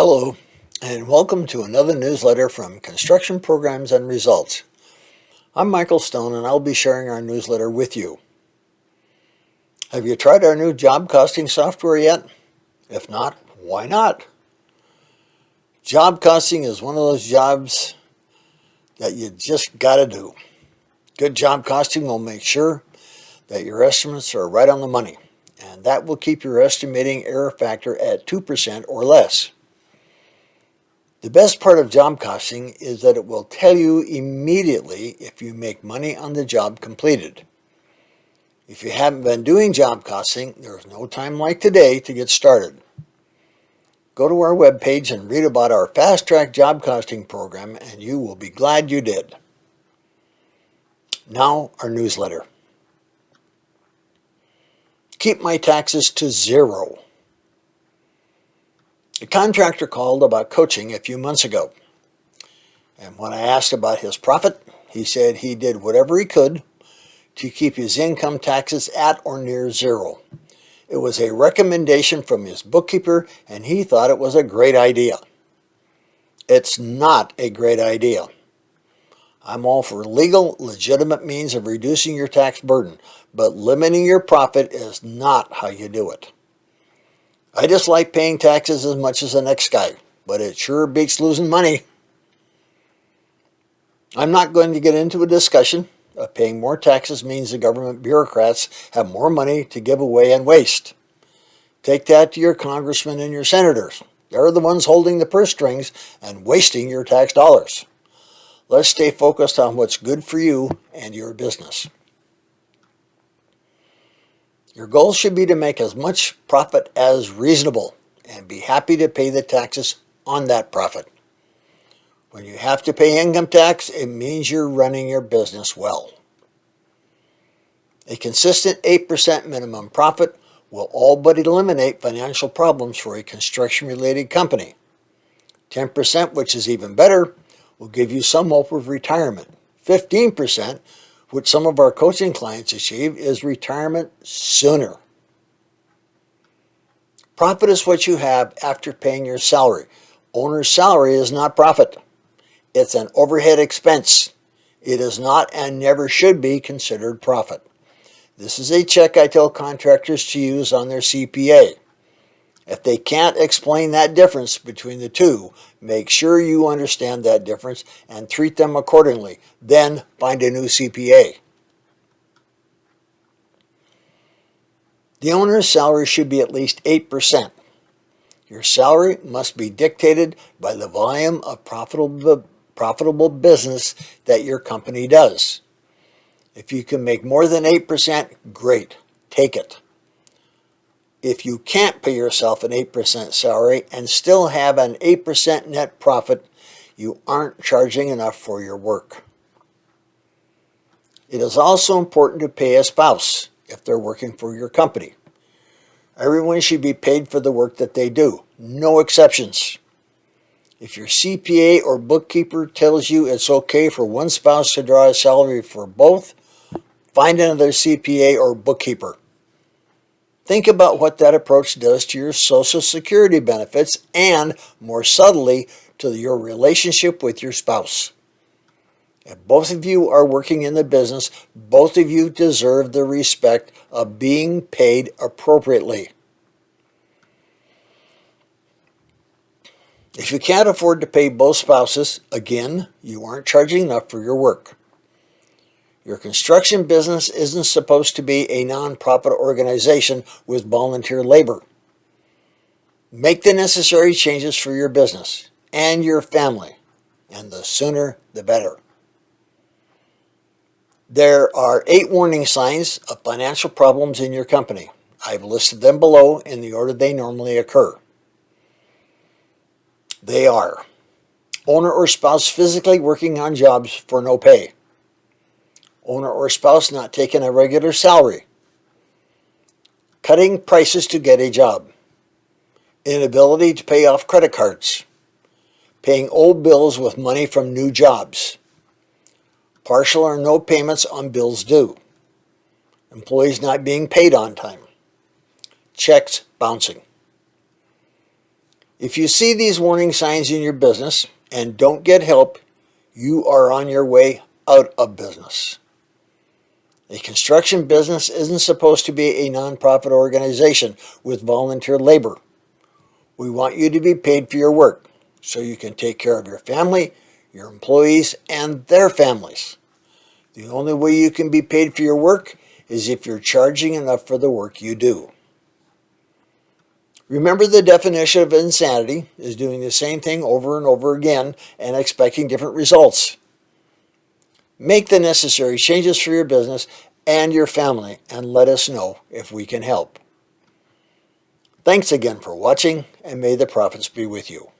Hello, and welcome to another newsletter from Construction Programs and Results. I'm Michael Stone, and I'll be sharing our newsletter with you. Have you tried our new job costing software yet? If not, why not? Job costing is one of those jobs that you just got to do. Good job costing will make sure that your estimates are right on the money, and that will keep your estimating error factor at 2% or less. The best part of job costing is that it will tell you immediately if you make money on the job completed. If you haven't been doing job costing, there is no time like today to get started. Go to our webpage and read about our Fast Track Job Costing program and you will be glad you did. Now our newsletter. Keep my taxes to zero. A contractor called about coaching a few months ago. And when I asked about his profit, he said he did whatever he could to keep his income taxes at or near zero. It was a recommendation from his bookkeeper and he thought it was a great idea. It's not a great idea. I'm all for legal, legitimate means of reducing your tax burden, but limiting your profit is not how you do it. I just like paying taxes as much as the next guy, but it sure beats losing money. I'm not going to get into a discussion of paying more taxes means the government bureaucrats have more money to give away and waste. Take that to your congressmen and your senators. They're the ones holding the purse strings and wasting your tax dollars. Let's stay focused on what's good for you and your business. Your goal should be to make as much profit as reasonable and be happy to pay the taxes on that profit. When you have to pay income tax, it means you're running your business well. A consistent 8% minimum profit will all but eliminate financial problems for a construction-related company. 10%, which is even better, will give you some hope of retirement. 15% which some of our coaching clients achieve, is retirement sooner. Profit is what you have after paying your salary. Owner's salary is not profit. It's an overhead expense. It is not and never should be considered profit. This is a check I tell contractors to use on their CPA. If they can't explain that difference between the two, make sure you understand that difference and treat them accordingly. Then find a new CPA. The owner's salary should be at least 8%. Your salary must be dictated by the volume of profitable, profitable business that your company does. If you can make more than 8%, great, take it if you can't pay yourself an 8% salary and still have an 8% net profit, you aren't charging enough for your work. It is also important to pay a spouse if they're working for your company. Everyone should be paid for the work that they do, no exceptions. If your CPA or bookkeeper tells you it's okay for one spouse to draw a salary for both, find another CPA or bookkeeper. Think about what that approach does to your Social Security benefits and, more subtly, to your relationship with your spouse. If both of you are working in the business, both of you deserve the respect of being paid appropriately. If you can't afford to pay both spouses, again, you aren't charging enough for your work. Your construction business isn't supposed to be a nonprofit organization with volunteer labor. Make the necessary changes for your business and your family, and the sooner the better. There are eight warning signs of financial problems in your company. I've listed them below in the order they normally occur. They are owner or spouse physically working on jobs for no pay owner or spouse not taking a regular salary, cutting prices to get a job, inability to pay off credit cards, paying old bills with money from new jobs, partial or no payments on bills due, employees not being paid on time, checks bouncing. If you see these warning signs in your business and don't get help, you are on your way out of business. A construction business isn't supposed to be a nonprofit organization with volunteer labor. We want you to be paid for your work so you can take care of your family, your employees, and their families. The only way you can be paid for your work is if you're charging enough for the work you do. Remember the definition of insanity is doing the same thing over and over again and expecting different results. Make the necessary changes for your business and your family and let us know if we can help. Thanks again for watching and may the profits be with you.